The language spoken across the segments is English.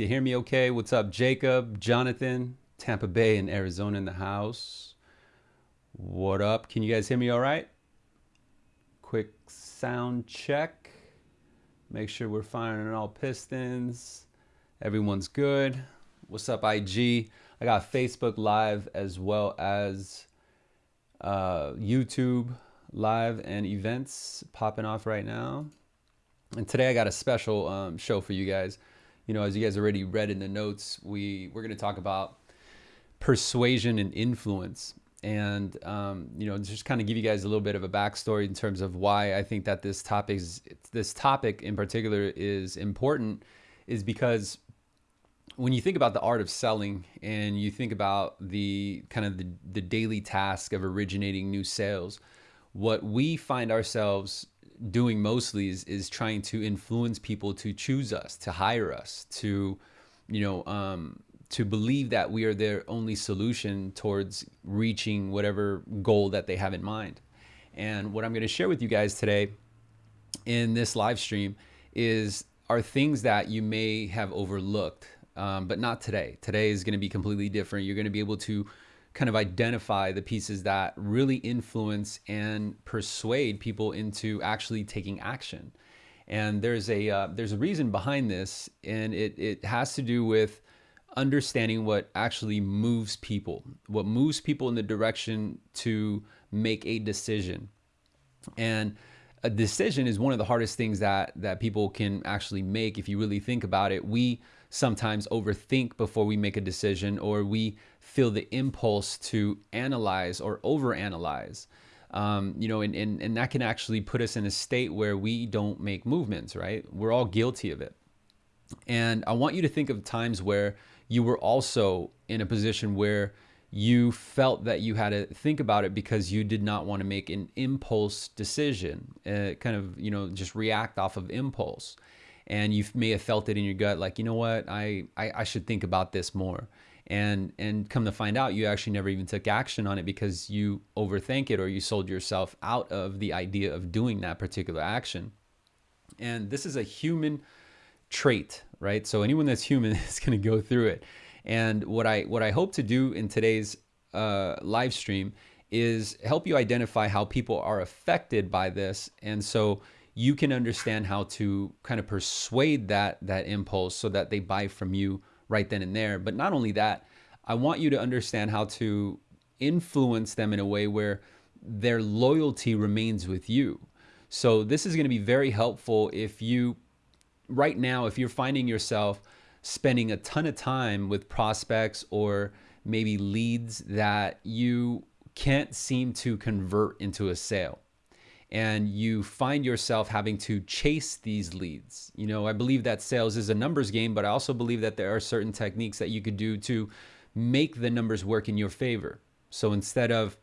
can hear me okay? What's up, Jacob, Jonathan, Tampa Bay and Arizona in the house? What up? Can you guys hear me all right? Quick sound check. Make sure we're firing on all pistons. Everyone's good. What's up, IG? I got Facebook Live as well as uh, YouTube Live and events popping off right now. And today I got a special um, show for you guys. You know, as you guys already read in the notes, we we're going to talk about persuasion and influence, and um, you know, just kind of give you guys a little bit of a backstory in terms of why I think that this topic is this topic in particular is important, is because when you think about the art of selling and you think about the kind of the, the daily task of originating new sales, what we find ourselves doing mostly is, is trying to influence people to choose us, to hire us, to, you know, um, to believe that we are their only solution towards reaching whatever goal that they have in mind. And what I'm going to share with you guys today in this live stream is are things that you may have overlooked um, but not today. Today is going to be completely different. You're going to be able to kind of identify the pieces that really influence and persuade people into actually taking action. And there's a uh, there's a reason behind this, and it it has to do with understanding what actually moves people, what moves people in the direction to make a decision. And a decision is one of the hardest things that that people can actually make if you really think about it. We sometimes overthink before we make a decision or we feel the impulse to analyze or overanalyze. Um, you know, and, and, and that can actually put us in a state where we don't make movements, right? We're all guilty of it. And I want you to think of times where you were also in a position where you felt that you had to think about it because you did not want to make an impulse decision, uh, kind of, you know, just react off of impulse and you may have felt it in your gut like you know what I, I, I should think about this more and and come to find out you actually never even took action on it because you overthink it or you sold yourself out of the idea of doing that particular action. And this is a human trait right? So anyone that's human is going to go through it. And what i what i hope to do in today's uh, live stream is help you identify how people are affected by this. And so you can understand how to kind of persuade that that impulse so that they buy from you right then and there. But not only that, I want you to understand how to influence them in a way where their loyalty remains with you. So this is going to be very helpful if you right now if you're finding yourself spending a ton of time with prospects or maybe leads that you can't seem to convert into a sale and you find yourself having to chase these leads. You know, I believe that sales is a numbers game, but I also believe that there are certain techniques that you could do to make the numbers work in your favor. So instead of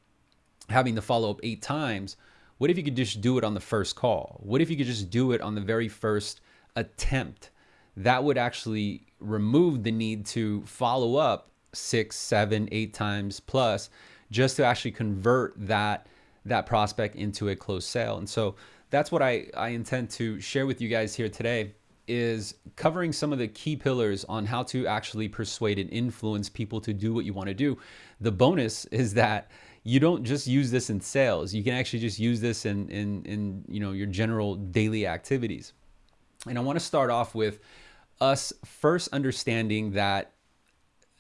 having to follow up eight times, what if you could just do it on the first call? What if you could just do it on the very first attempt? That would actually remove the need to follow up six, seven, eight times plus just to actually convert that that prospect into a closed sale. And so that's what I, I intend to share with you guys here today is covering some of the key pillars on how to actually persuade and influence people to do what you want to do. The bonus is that you don't just use this in sales. You can actually just use this in, in, in you know, your general daily activities. And I want to start off with us first understanding that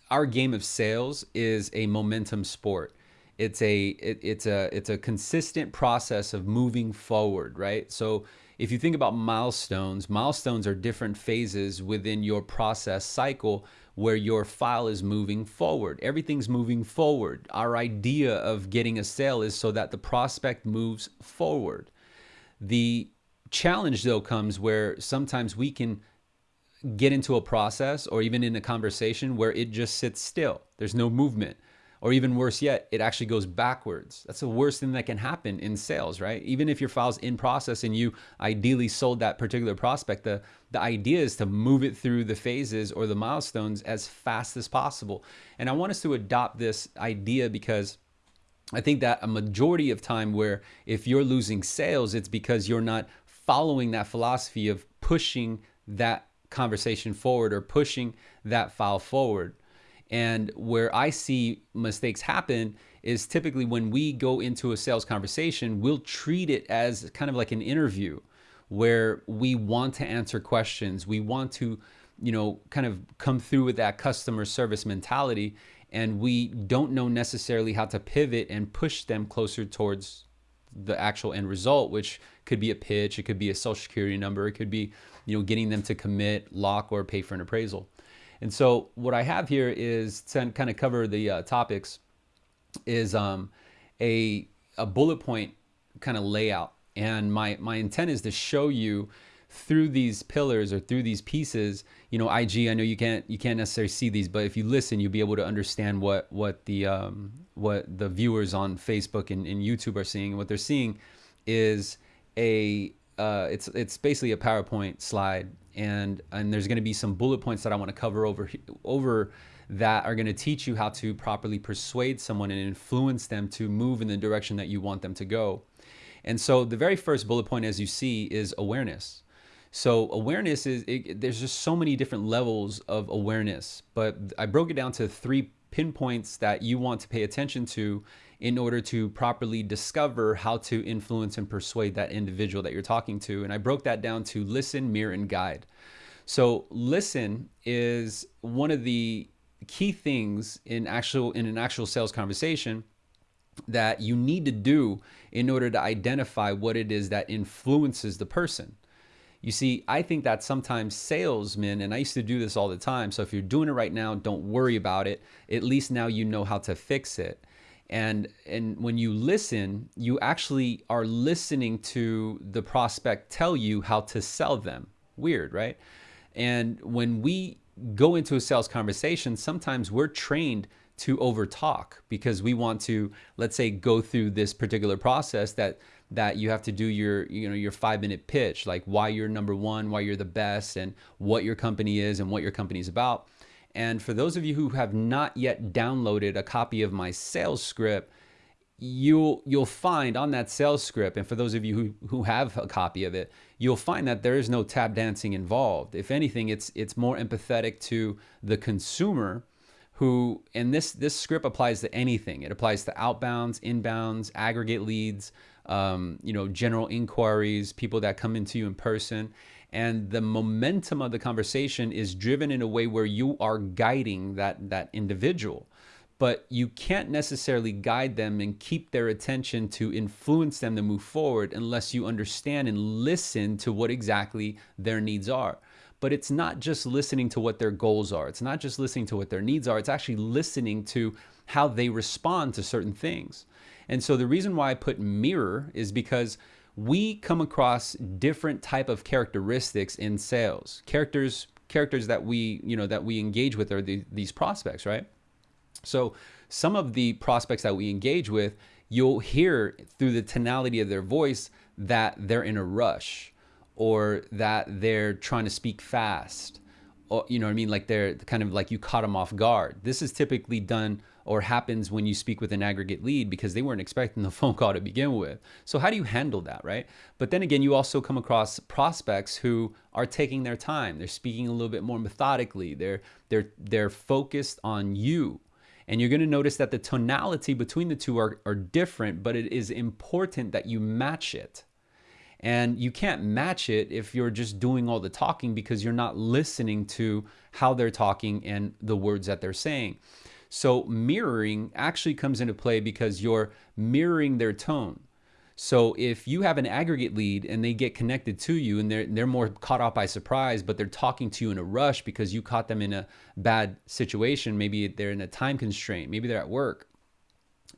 our game of sales is a momentum sport it's a it, it's a it's a consistent process of moving forward right? So if you think about milestones milestones are different phases within your process cycle where your file is moving forward. Everything's moving forward. Our idea of getting a sale is so that the prospect moves forward. The challenge though comes where sometimes we can get into a process or even in a conversation where it just sits still. There's no movement or even worse yet, it actually goes backwards. That's the worst thing that can happen in sales, right? Even if your file's in process and you ideally sold that particular prospect, the, the idea is to move it through the phases or the milestones as fast as possible. And I want us to adopt this idea because I think that a majority of time where if you're losing sales, it's because you're not following that philosophy of pushing that conversation forward or pushing that file forward. And where I see mistakes happen is typically when we go into a sales conversation, we'll treat it as kind of like an interview where we want to answer questions. We want to, you know, kind of come through with that customer service mentality. And we don't know necessarily how to pivot and push them closer towards the actual end result, which could be a pitch, it could be a social security number, it could be, you know, getting them to commit, lock, or pay for an appraisal. And so what I have here is to kind of cover the uh, topics is um, a, a bullet point kind of layout. And my, my intent is to show you through these pillars or through these pieces, you know, IG, I know you can't, you can't necessarily see these, but if you listen, you'll be able to understand what, what the, um, what the viewers on Facebook and, and YouTube are seeing. And what they're seeing is a, uh, it's, it's basically a PowerPoint slide and, and there's going to be some bullet points that I want to cover over, over that are going to teach you how to properly persuade someone and influence them to move in the direction that you want them to go. And so the very first bullet point, as you see, is awareness. So awareness is, it, there's just so many different levels of awareness, but I broke it down to three pinpoints that you want to pay attention to in order to properly discover how to influence and persuade that individual that you're talking to. And I broke that down to listen, mirror, and guide. So listen is one of the key things in actual in an actual sales conversation that you need to do in order to identify what it is that influences the person. You see, I think that sometimes salesmen, and I used to do this all the time. So if you're doing it right now, don't worry about it. At least now you know how to fix it. And, and when you listen, you actually are listening to the prospect tell you how to sell them. Weird, right? And when we go into a sales conversation, sometimes we're trained to overtalk because we want to, let's say, go through this particular process that that you have to do your you know your five minute pitch like why you're number one why you're the best and what your company is and what your company is about and for those of you who have not yet downloaded a copy of my sales script you'll you'll find on that sales script and for those of you who, who have a copy of it you'll find that there is no tap dancing involved if anything it's it's more empathetic to the consumer who and this this script applies to anything it applies to outbounds inbounds aggregate leads um, you know, general inquiries, people that come into you in person. And the momentum of the conversation is driven in a way where you are guiding that, that individual. But you can't necessarily guide them and keep their attention to influence them to move forward unless you understand and listen to what exactly their needs are but it's not just listening to what their goals are. It's not just listening to what their needs are. It's actually listening to how they respond to certain things. And so the reason why I put mirror is because we come across different type of characteristics in sales. Characters characters that we, you know, that we engage with are the, these prospects, right? So some of the prospects that we engage with, you'll hear through the tonality of their voice that they're in a rush or that they're trying to speak fast. You know what I mean? Like they're kind of like you caught them off guard. This is typically done or happens when you speak with an aggregate lead because they weren't expecting the phone call to begin with. So how do you handle that, right? But then again, you also come across prospects who are taking their time. They're speaking a little bit more methodically. They're they're they're focused on you. And you're going to notice that the tonality between the two are, are different, but it is important that you match it. And you can't match it if you're just doing all the talking because you're not listening to how they're talking and the words that they're saying. So mirroring actually comes into play because you're mirroring their tone. So if you have an aggregate lead and they get connected to you and they're, they're more caught off by surprise, but they're talking to you in a rush because you caught them in a bad situation, maybe they're in a time constraint, maybe they're at work,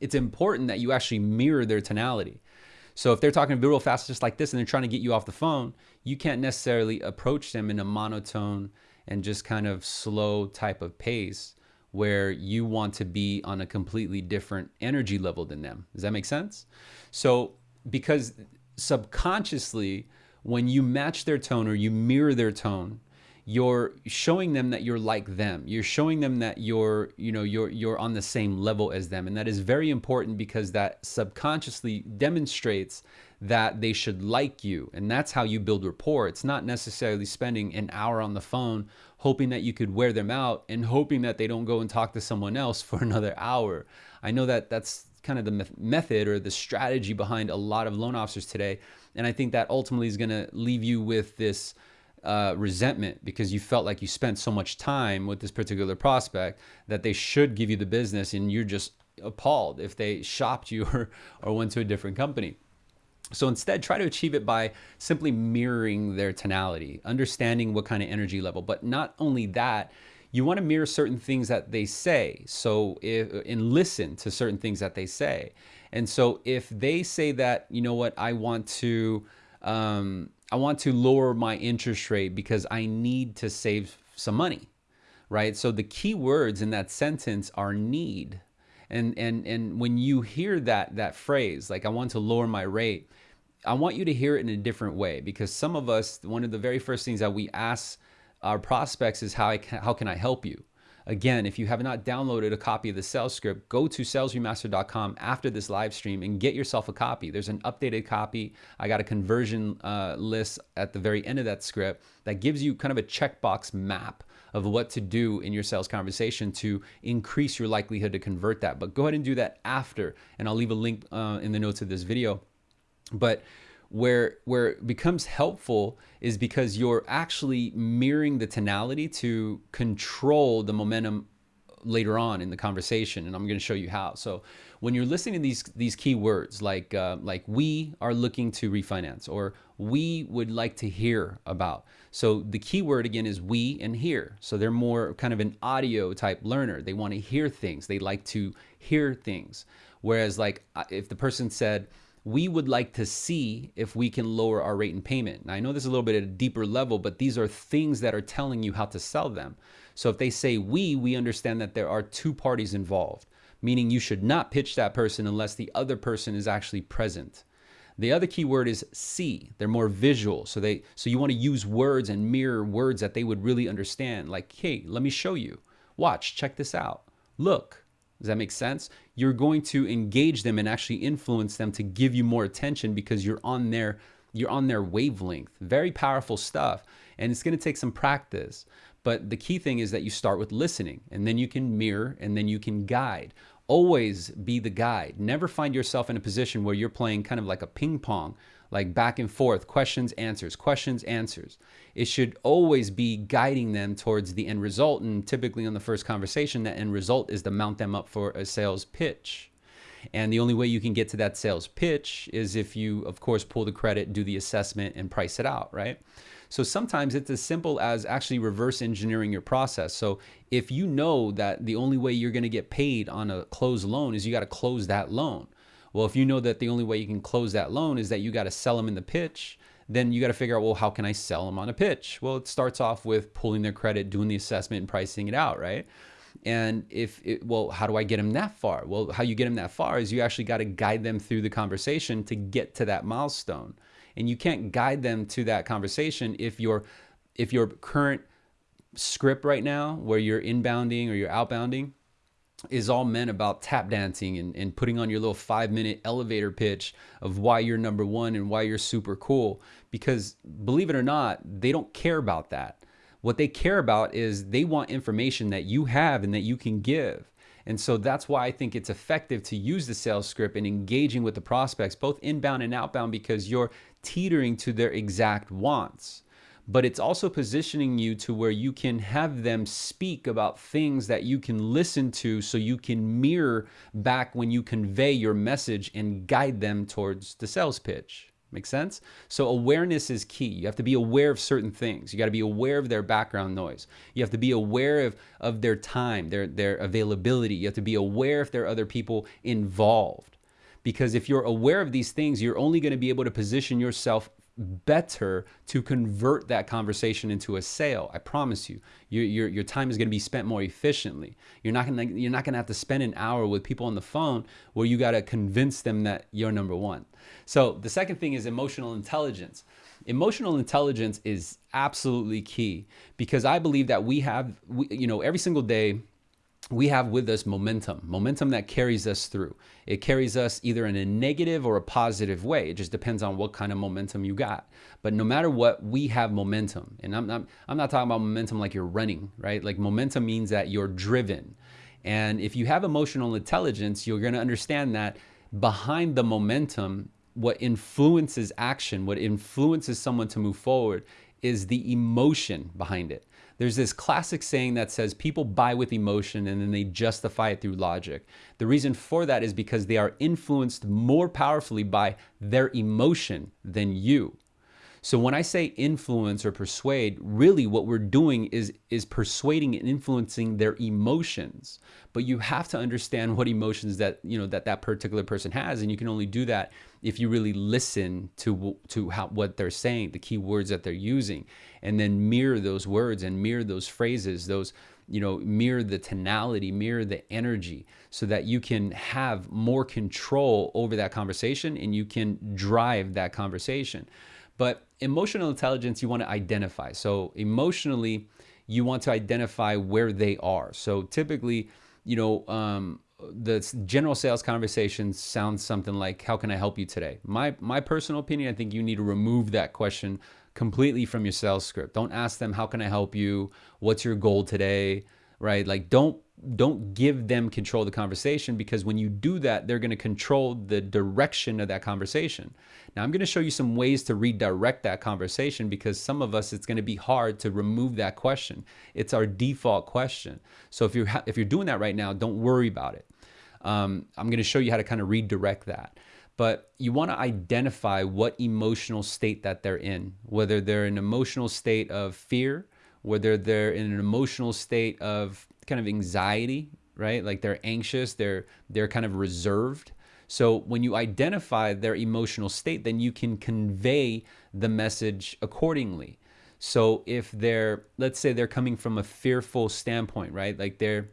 it's important that you actually mirror their tonality. So if they're talking real fast just like this and they're trying to get you off the phone, you can't necessarily approach them in a monotone and just kind of slow type of pace where you want to be on a completely different energy level than them. Does that make sense? So, because subconsciously, when you match their tone or you mirror their tone, you're showing them that you're like them. You're showing them that you're, you know, you're you're on the same level as them, and that is very important because that subconsciously demonstrates that they should like you. And that's how you build rapport. It's not necessarily spending an hour on the phone hoping that you could wear them out and hoping that they don't go and talk to someone else for another hour. I know that that's kind of the method or the strategy behind a lot of loan officers today. And I think that ultimately is going to leave you with this uh, resentment because you felt like you spent so much time with this particular prospect that they should give you the business and you're just appalled if they shopped you or, or went to a different company. So instead, try to achieve it by simply mirroring their tonality, understanding what kind of energy level. But not only that, you want to mirror certain things that they say. So if, and listen to certain things that they say. And so if they say that, you know what, I want to, um, I want to lower my interest rate because I need to save some money, right? So the key words in that sentence are need. And, and, and when you hear that, that phrase, like I want to lower my rate, I want you to hear it in a different way because some of us, one of the very first things that we ask our prospects is how I can, how can I help you? Again, if you have not downloaded a copy of the sales script, go to salesremaster.com after this live stream and get yourself a copy. There's an updated copy. I got a conversion uh, list at the very end of that script that gives you kind of a checkbox map of what to do in your sales conversation to increase your likelihood to convert that. But go ahead and do that after, and I'll leave a link uh, in the notes of this video. But where where it becomes helpful is because you're actually mirroring the tonality to control the momentum later on in the conversation and I'm going to show you how. So when you're listening to these these key words like uh, like we are looking to refinance or we would like to hear about. So the key word again is we and hear. So they're more kind of an audio type learner. They want to hear things. They like to hear things. Whereas like uh, if the person said we would like to see if we can lower our rate and payment. Now, I know this is a little bit at a deeper level, but these are things that are telling you how to sell them. So if they say we, we understand that there are two parties involved, meaning you should not pitch that person unless the other person is actually present. The other key word is see. They're more visual. So they so you want to use words and mirror words that they would really understand. Like, hey, let me show you. Watch, check this out. Look. Does that make sense? You're going to engage them and actually influence them to give you more attention because you're on their you're on their wavelength. Very powerful stuff. And it's going to take some practice. But the key thing is that you start with listening and then you can mirror and then you can guide. Always be the guide. Never find yourself in a position where you're playing kind of like a ping pong like back and forth, questions, answers, questions, answers. It should always be guiding them towards the end result. And typically on the first conversation, that end result is to mount them up for a sales pitch. And the only way you can get to that sales pitch is if you, of course, pull the credit, do the assessment, and price it out, right? So sometimes it's as simple as actually reverse engineering your process. So if you know that the only way you're going to get paid on a closed loan is you got to close that loan. Well, if you know that the only way you can close that loan is that you got to sell them in the pitch, then you got to figure out, well, how can I sell them on a pitch? Well, it starts off with pulling their credit, doing the assessment, and pricing it out, right? And if it, well, how do I get them that far? Well, how you get them that far is you actually got to guide them through the conversation to get to that milestone. And you can't guide them to that conversation if your if your current script right now, where you're inbounding or you're outbounding, is all meant about tap dancing and, and putting on your little five minute elevator pitch of why you're number one and why you're super cool. Because believe it or not, they don't care about that. What they care about is they want information that you have and that you can give. And so that's why I think it's effective to use the sales script and engaging with the prospects, both inbound and outbound, because you're teetering to their exact wants but it's also positioning you to where you can have them speak about things that you can listen to so you can mirror back when you convey your message and guide them towards the sales pitch. Make sense? So awareness is key. You have to be aware of certain things. You got to be aware of their background noise. You have to be aware of, of their time, their, their availability. You have to be aware if there are other people involved. Because if you're aware of these things, you're only going to be able to position yourself better to convert that conversation into a sale. I promise you, your, your, your time is going to be spent more efficiently. You're not going to, you're not going to have to spend an hour with people on the phone where you got to convince them that you're number one. So the second thing is emotional intelligence. Emotional intelligence is absolutely key because I believe that we have, we, you know, every single day we have with us momentum, momentum that carries us through. It carries us either in a negative or a positive way. It just depends on what kind of momentum you got. But no matter what, we have momentum. And I'm not, I'm not talking about momentum like you're running, right? Like momentum means that you're driven. And if you have emotional intelligence, you're going to understand that behind the momentum, what influences action, what influences someone to move forward is the emotion behind it. There's this classic saying that says people buy with emotion and then they justify it through logic. The reason for that is because they are influenced more powerfully by their emotion than you. So when I say influence or persuade, really what we're doing is is persuading and influencing their emotions. But you have to understand what emotions that, you know, that that particular person has and you can only do that if you really listen to to how what they're saying, the key words that they're using and then mirror those words and mirror those phrases, those you know, mirror the tonality, mirror the energy so that you can have more control over that conversation and you can drive that conversation. But emotional intelligence, you want to identify. So emotionally, you want to identify where they are. So typically, you know, um, the general sales conversation sounds something like, "How can I help you today?" My my personal opinion, I think you need to remove that question completely from your sales script. Don't ask them, "How can I help you?" "What's your goal today?" Right? Like, don't don't give them control of the conversation because when you do that, they're going to control the direction of that conversation. Now, I'm going to show you some ways to redirect that conversation because some of us, it's going to be hard to remove that question. It's our default question. So if you're, if you're doing that right now, don't worry about it. Um, I'm going to show you how to kind of redirect that. But you want to identify what emotional state that they're in, whether they're in an emotional state of fear, whether they're in an emotional state of kind of anxiety, right? Like they're anxious, they're they're kind of reserved. So when you identify their emotional state, then you can convey the message accordingly. So if they're let's say they're coming from a fearful standpoint, right? Like they're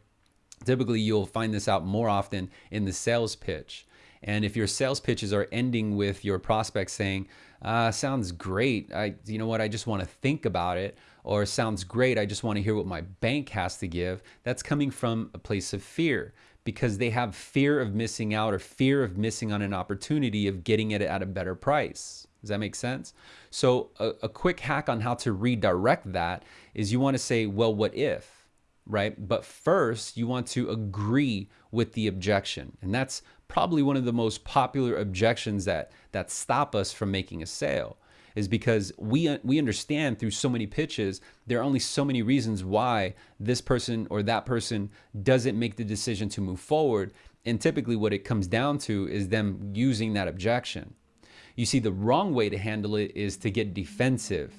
typically you'll find this out more often in the sales pitch. And if your sales pitches are ending with your prospect saying, uh, sounds great. I, you know what? I just want to think about it or sounds great, I just want to hear what my bank has to give, that's coming from a place of fear because they have fear of missing out or fear of missing on an opportunity of getting it at a better price. Does that make sense? So, a, a quick hack on how to redirect that is you want to say, well, what if? Right? But first, you want to agree with the objection. And that's probably one of the most popular objections that that stop us from making a sale is because we uh, we understand through so many pitches there are only so many reasons why this person or that person doesn't make the decision to move forward. And typically what it comes down to is them using that objection. You see the wrong way to handle it is to get defensive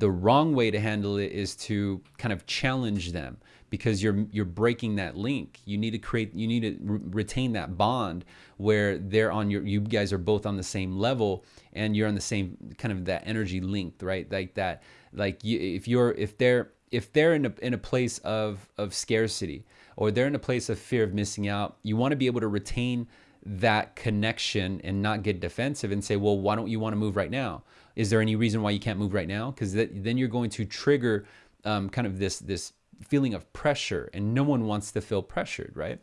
the wrong way to handle it is to kind of challenge them because you're you're breaking that link. You need to create you need to re retain that bond where they're on your you guys are both on the same level and you're on the same kind of that energy linked, right? Like that like you, if you're if they're if they're in a in a place of of scarcity or they're in a place of fear of missing out, you want to be able to retain that connection and not get defensive and say, well, why don't you want to move right now? Is there any reason why you can't move right now? Because then you're going to trigger um, kind of this this feeling of pressure, and no one wants to feel pressured, right?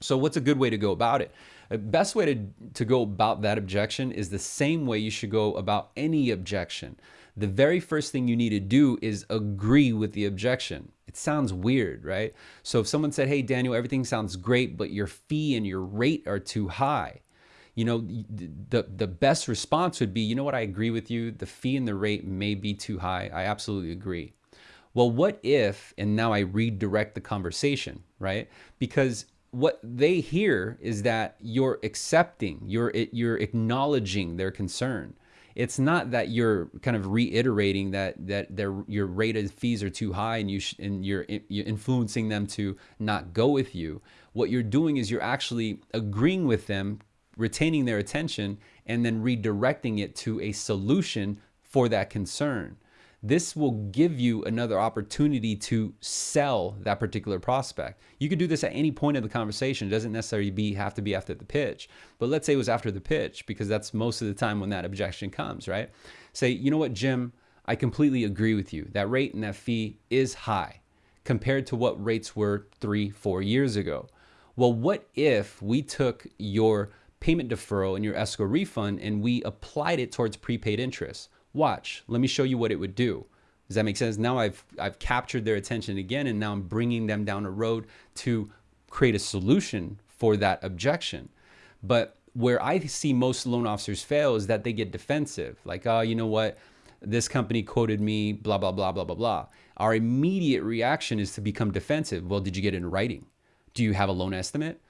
So what's a good way to go about it? The best way to, to go about that objection is the same way you should go about any objection. The very first thing you need to do is agree with the objection. It sounds weird, right? So if someone said, hey, Daniel, everything sounds great, but your fee and your rate are too high, you know, the, the best response would be, you know what, I agree with you. The fee and the rate may be too high. I absolutely agree. Well, what if, and now I redirect the conversation, right? Because what they hear is that you're accepting, you're, you're acknowledging their concern. It's not that you're kind of reiterating that that their your rate of fees are too high and you and you're, you're influencing them to not go with you. What you're doing is you're actually agreeing with them, retaining their attention, and then redirecting it to a solution for that concern this will give you another opportunity to sell that particular prospect. You could do this at any point of the conversation. It doesn't necessarily be have to be after the pitch. But let's say it was after the pitch because that's most of the time when that objection comes, right? Say, you know what, Jim, I completely agree with you. That rate and that fee is high. compared to what rates were three, four years ago. Well, what if we took your payment deferral and your escrow refund and we applied it towards prepaid interest? Watch, let me show you what it would do. Does that make sense? Now I've I've captured their attention again and now I'm bringing them down a road to create a solution for that objection. But where I see most loan officers fail is that they get defensive. Like, oh, you know what? This company quoted me, blah, blah, blah, blah, blah, blah. Our immediate reaction is to become defensive. Well, did you get it in writing? Do you have a loan estimate?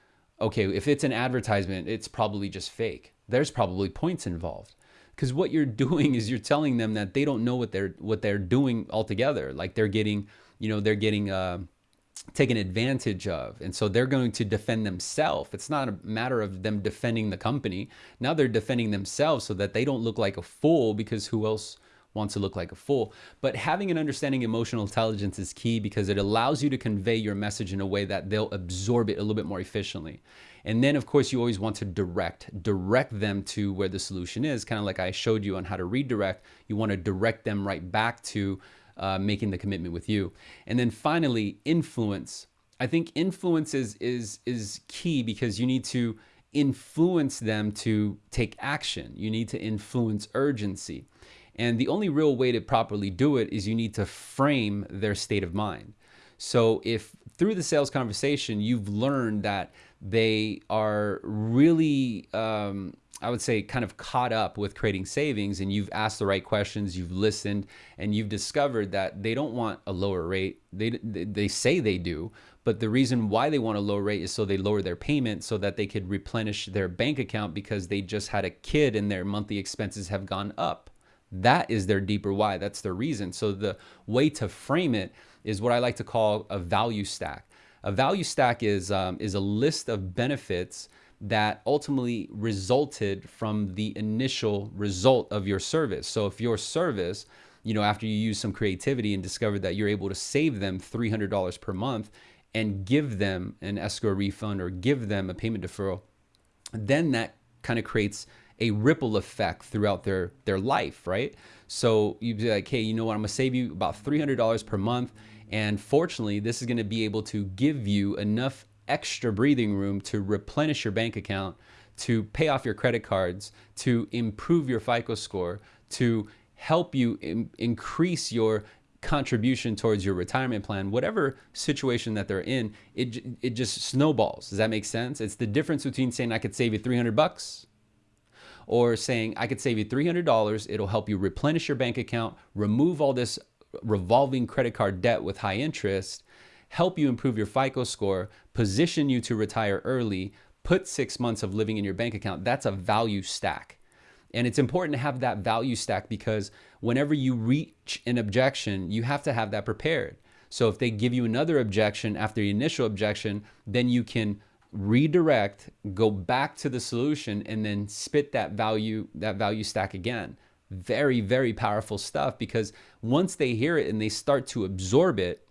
Okay, if it's an advertisement, it's probably just fake. There's probably points involved. Because what you're doing is you're telling them that they don't know what they're what they're doing altogether. Like they're getting, you know, they're getting uh, taken advantage of. And so they're going to defend themselves. It's not a matter of them defending the company. Now they're defending themselves so that they don't look like a fool because who else wants to look like a fool. But having an understanding emotional intelligence is key because it allows you to convey your message in a way that they'll absorb it a little bit more efficiently. And then, of course, you always want to direct, direct them to where the solution is, kind of like I showed you on how to redirect. You want to direct them right back to uh, making the commitment with you. And then finally, influence. I think influence is, is, is key because you need to influence them to take action. You need to influence urgency. And the only real way to properly do it is you need to frame their state of mind. So if through the sales conversation, you've learned that they are really um, I would say, kind of caught up with creating savings and you've asked the right questions, you've listened, and you've discovered that they don't want a lower rate. They, they say they do, but the reason why they want a lower rate is so they lower their payment so that they could replenish their bank account because they just had a kid and their monthly expenses have gone up. That is their deeper why. That's their reason. So the way to frame it is what I like to call a value stack. A value stack is, um, is a list of benefits that ultimately resulted from the initial result of your service. So if your service, you know, after you use some creativity and discovered that you're able to save them $300 per month and give them an escrow refund or give them a payment deferral, then that kind of creates a ripple effect throughout their their life, right? So you'd be like, hey, you know what? I'm gonna save you about $300 per month. And fortunately, this is gonna be able to give you enough extra breathing room to replenish your bank account, to pay off your credit cards, to improve your FICO score, to help you increase your contribution towards your retirement plan, whatever situation that they're in, it, it just snowballs. Does that make sense? It's the difference between saying I could save you 300 bucks or saying I could save you $300. It'll help you replenish your bank account, remove all this revolving credit card debt with high interest, help you improve your FICO score, position you to retire early, put six months of living in your bank account. That's a value stack. And it's important to have that value stack because whenever you reach an objection, you have to have that prepared. So if they give you another objection after the initial objection, then you can redirect, go back to the solution and then spit that value that value stack again. Very very powerful stuff because once they hear it and they start to absorb it,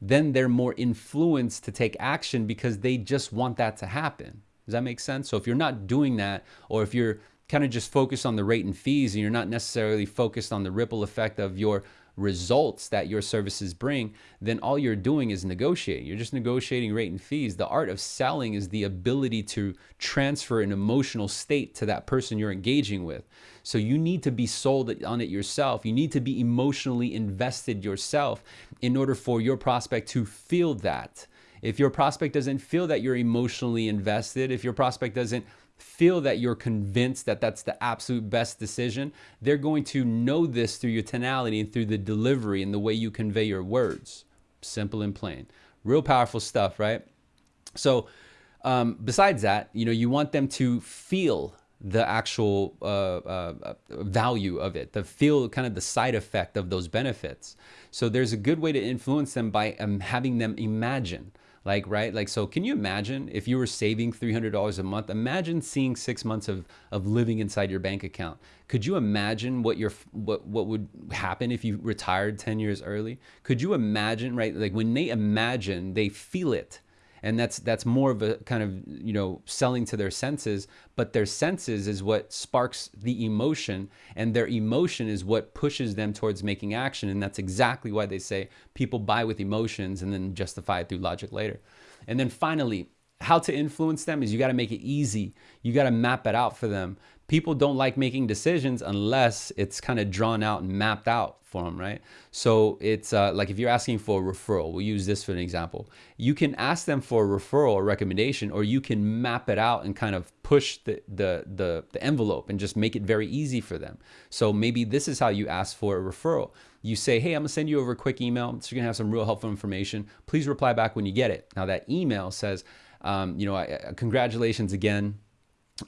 then they're more influenced to take action because they just want that to happen. Does that make sense? So if you're not doing that, or if you're kind of just focused on the rate and fees and you're not necessarily focused on the ripple effect of your results that your services bring, then all you're doing is negotiating. You're just negotiating rate and fees. The art of selling is the ability to transfer an emotional state to that person you're engaging with. So you need to be sold on it yourself. You need to be emotionally invested yourself in order for your prospect to feel that. If your prospect doesn't feel that you're emotionally invested, if your prospect doesn't feel that you're convinced that that's the absolute best decision, they're going to know this through your tonality and through the delivery and the way you convey your words. Simple and plain. Real powerful stuff, right? So, um, besides that, you know, you want them to feel the actual uh, uh, value of it, the feel kind of the side effect of those benefits. So there's a good way to influence them by um, having them imagine like right? Like so can you imagine if you were saving $300 a month? Imagine seeing six months of of living inside your bank account. Could you imagine what your what what would happen if you retired 10 years early? Could you imagine right? Like when they imagine they feel it and that's that's more of a kind of you know selling to their senses but their senses is what sparks the emotion and their emotion is what pushes them towards making action and that's exactly why they say people buy with emotions and then justify it through logic later. And then finally how to influence them is you got to make it easy. You got to map it out for them people don't like making decisions unless it's kind of drawn out and mapped out for them, right? So it's uh, like if you're asking for a referral, we'll use this for an example. You can ask them for a referral or recommendation, or you can map it out and kind of push the, the, the, the envelope and just make it very easy for them. So maybe this is how you ask for a referral. You say, hey, I'm gonna send you over a quick email. So you're gonna have some real helpful information. Please reply back when you get it. Now that email says, um, you know, I, congratulations again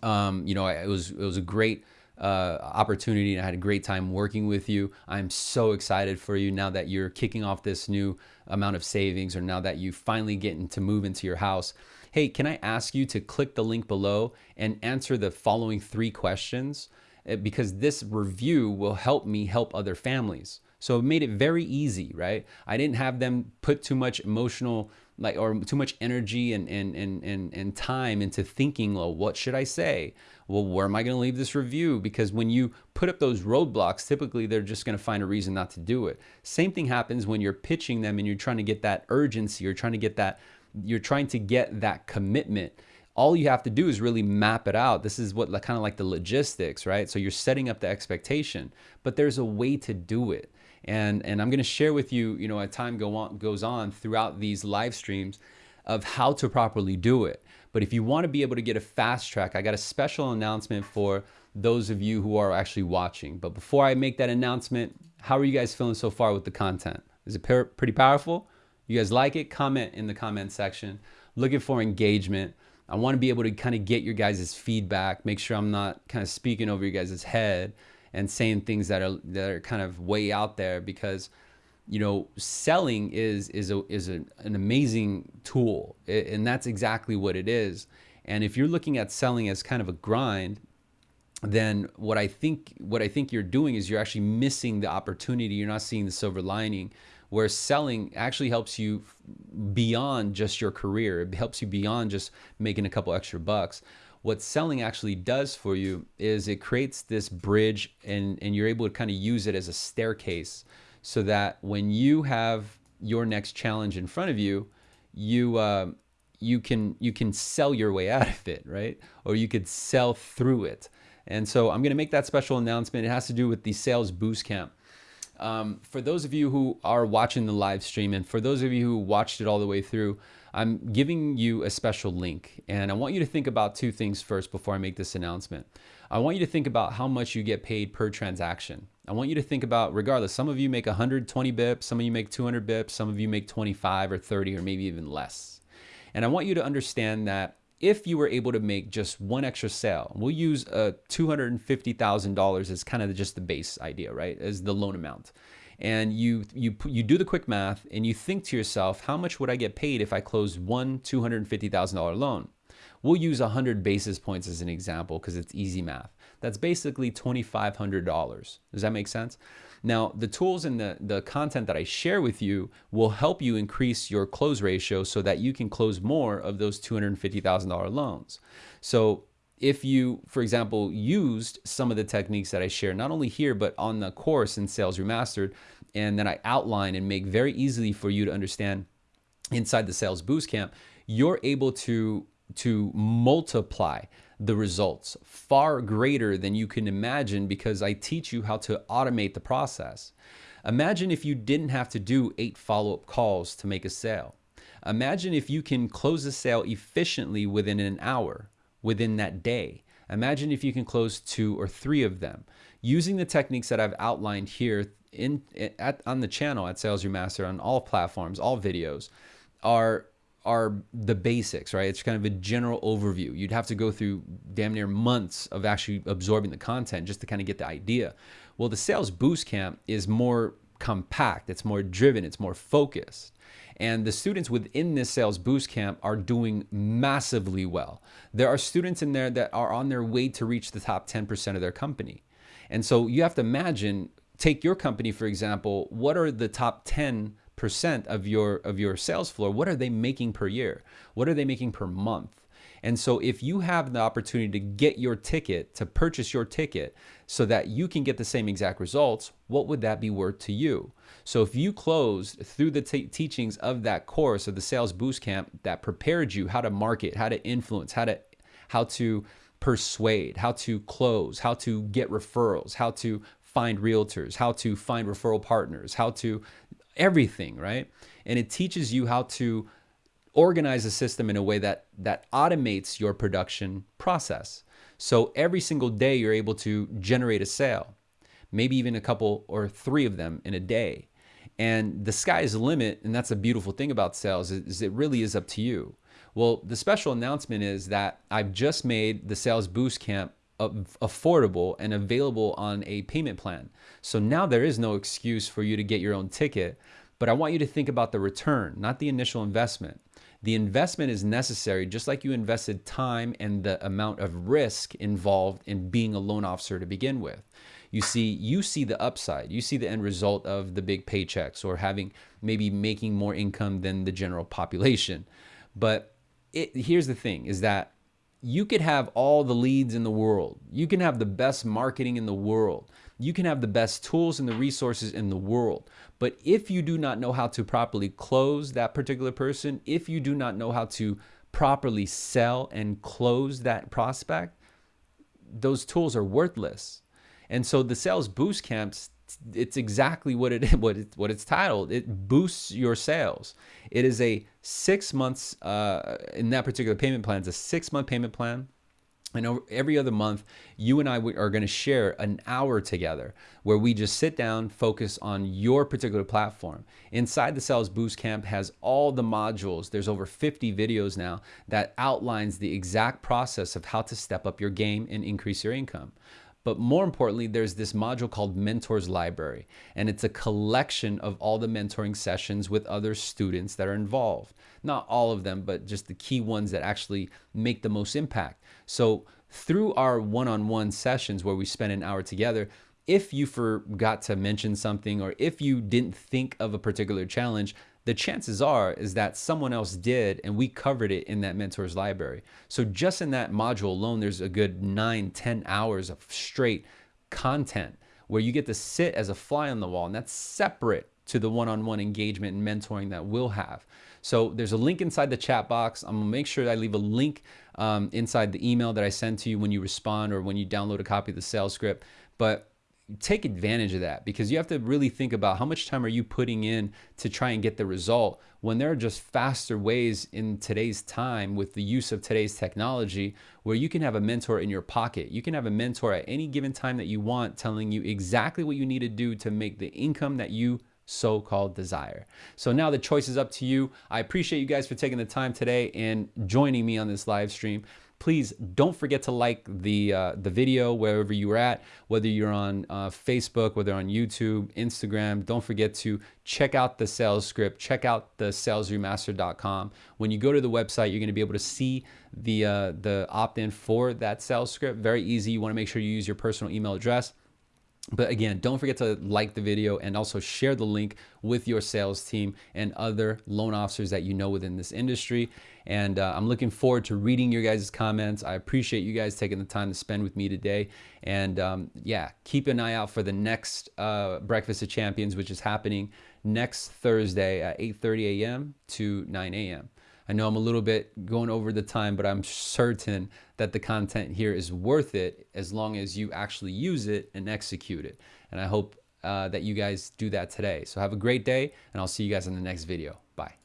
um, you know, it was it was a great uh, opportunity and I had a great time working with you. I'm so excited for you now that you're kicking off this new amount of savings or now that you finally getting to move into your house. Hey, can I ask you to click the link below and answer the following three questions? Uh, because this review will help me help other families. So it made it very easy, right? I didn't have them put too much emotional like or too much energy and and and and, and time into thinking well what should i say well where am i going to leave this review because when you put up those roadblocks typically they're just going to find a reason not to do it same thing happens when you're pitching them and you're trying to get that urgency you're trying to get that you're trying to get that commitment all you have to do is really map it out. This is what kind of like the logistics, right? So you're setting up the expectation, but there's a way to do it. And, and I'm going to share with you, you know, as time go on, goes on throughout these live streams of how to properly do it. But if you want to be able to get a fast track, I got a special announcement for those of you who are actually watching. But before I make that announcement, how are you guys feeling so far with the content? Is it pretty powerful? You guys like it? Comment in the comment section. Looking for engagement. I want to be able to kind of get your guys' feedback, make sure I'm not kind of speaking over your guys' head and saying things that are that are kind of way out there because you know selling is is a is a, an amazing tool. And that's exactly what it is. And if you're looking at selling as kind of a grind then what I think what I think you're doing is you're actually missing the opportunity. You're not seeing the silver lining where selling actually helps you beyond just your career. It helps you beyond just making a couple extra bucks what selling actually does for you is it creates this bridge and, and you're able to kind of use it as a staircase so that when you have your next challenge in front of you, you, uh, you, can, you can sell your way out of it, right? Or you could sell through it. And so I'm going to make that special announcement. It has to do with the Sales Boost Camp. Um, for those of you who are watching the live stream and for those of you who watched it all the way through, I'm giving you a special link and I want you to think about two things first before I make this announcement. I want you to think about how much you get paid per transaction. I want you to think about, regardless, some of you make 120 bips, some of you make 200 bips, some of you make 25 or 30 or maybe even less. And I want you to understand that if you were able to make just one extra sale, we'll use uh, a $250,000 as kind of just the base idea, right? As the loan amount and you you you do the quick math and you think to yourself, how much would I get paid if I closed one $250,000 loan? We'll use 100 basis points as an example because it's easy math. That's basically $2,500. Does that make sense? Now, the tools and the, the content that I share with you will help you increase your close ratio so that you can close more of those $250,000 loans. So if you, for example, used some of the techniques that I share, not only here, but on the course in Sales Remastered, and then I outline and make very easily for you to understand inside the Sales Boost Camp, you're able to, to multiply the results far greater than you can imagine because I teach you how to automate the process. Imagine if you didn't have to do eight follow-up calls to make a sale. Imagine if you can close a sale efficiently within an hour within that day. Imagine if you can close two or three of them. Using the techniques that I've outlined here in at, on the channel at Sales Remaster on all platforms, all videos, are are the basics, right? It's kind of a general overview. You'd have to go through damn near months of actually absorbing the content just to kind of get the idea. Well, the Sales Boost Camp is more compact, it's more driven, it's more focused. And the students within this sales boost camp are doing massively well. There are students in there that are on their way to reach the top 10% of their company. And so you have to imagine, take your company, for example, what are the top 10% percent of your of your sales floor, what are they making per year? What are they making per month? And so if you have the opportunity to get your ticket, to purchase your ticket so that you can get the same exact results, what would that be worth to you? So if you closed through the teachings of that course of the sales boost camp that prepared you how to market, how to influence, how to how to persuade, how to close, how to get referrals, how to find realtors, how to find referral partners, how to everything, right? And it teaches you how to organize a system in a way that that automates your production process. So every single day you're able to generate a sale, maybe even a couple or three of them in a day. And the sky is the limit, and that's a beautiful thing about sales is it really is up to you. Well, the special announcement is that I've just made the Sales Boost Camp affordable and available on a payment plan. So now there is no excuse for you to get your own ticket, but I want you to think about the return, not the initial investment. The investment is necessary, just like you invested time and the amount of risk involved in being a loan officer to begin with. You see, you see the upside, you see the end result of the big paychecks or having maybe making more income than the general population. But it, here's the thing is that you could have all the leads in the world. You can have the best marketing in the world. You can have the best tools and the resources in the world. But if you do not know how to properly close that particular person, if you do not know how to properly sell and close that prospect, those tools are worthless. And so the sales boost camps it's exactly what it what it what it's titled. It boosts your sales. It is a six months uh, in that particular payment plan. It's a six month payment plan. And every other month, you and I are going to share an hour together where we just sit down, focus on your particular platform. Inside the Sales Boost Camp has all the modules. There's over 50 videos now that outlines the exact process of how to step up your game and increase your income. But more importantly, there's this module called Mentors Library, and it's a collection of all the mentoring sessions with other students that are involved. Not all of them, but just the key ones that actually make the most impact. So through our one-on-one sessions where we spend an hour together, if you forgot to mention something or if you didn't think of a particular challenge, the chances are is that someone else did and we covered it in that mentors library. So just in that module alone, there's a good nine, 10 hours of straight content where you get to sit as a fly on the wall and that's separate to the one-on-one -on -one engagement and mentoring that we'll have. So there's a link inside the chat box. I'm gonna make sure I leave a link um, inside the email that I send to you when you respond or when you download a copy of the sales script. But take advantage of that because you have to really think about how much time are you putting in to try and get the result when there are just faster ways in today's time with the use of today's technology where you can have a mentor in your pocket. You can have a mentor at any given time that you want telling you exactly what you need to do to make the income that you so-called desire. So now the choice is up to you. I appreciate you guys for taking the time today and joining me on this live stream please don't forget to like the uh, the video wherever you're at, whether you're on uh, Facebook, whether on YouTube, Instagram. Don't forget to check out the sales script, check out the salesremaster.com. When you go to the website, you're going to be able to see the uh, the opt-in for that sales script. Very easy. You want to make sure you use your personal email address. But again, don't forget to like the video and also share the link with your sales team and other loan officers that you know within this industry. And uh, I'm looking forward to reading your guys' comments. I appreciate you guys taking the time to spend with me today. And um, yeah, keep an eye out for the next uh, Breakfast of Champions, which is happening next Thursday at 8.30 a.m. to 9 a.m. I know I'm a little bit going over the time, but I'm certain that the content here is worth it as long as you actually use it and execute it. And I hope uh, that you guys do that today. So have a great day, and I'll see you guys in the next video. Bye.